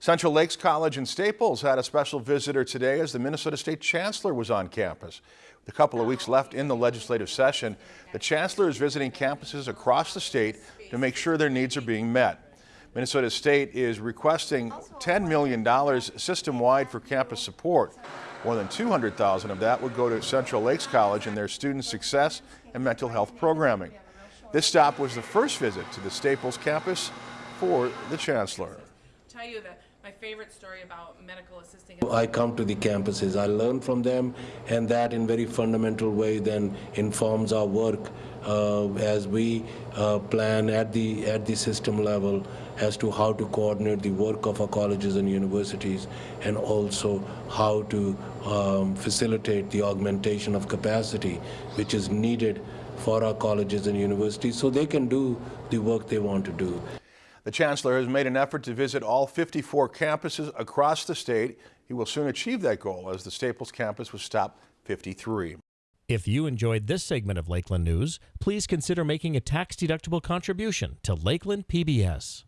Central Lakes College in Staples had a special visitor today as the Minnesota State Chancellor was on campus. With a couple of weeks left in the legislative session, the Chancellor is visiting campuses across the state to make sure their needs are being met. Minnesota State is requesting $10 million system-wide for campus support. More than 200,000 of that would go to Central Lakes College and their student success and mental health programming. This stop was the first visit to the Staples campus for the Chancellor. tell you that my favorite story about medical assisting. I come to the campuses, I learn from them, and that in very fundamental way then informs our work uh, as we uh, plan at the at the system level as to how to coordinate the work of our colleges and universities, and also how to um, facilitate the augmentation of capacity which is needed for our colleges and universities so they can do the work they want to do. The Chancellor has made an effort to visit all 54 campuses across the state. He will soon achieve that goal as the Staples campus was stopped 53. If you enjoyed this segment of Lakeland News, please consider making a tax-deductible contribution to Lakeland PBS.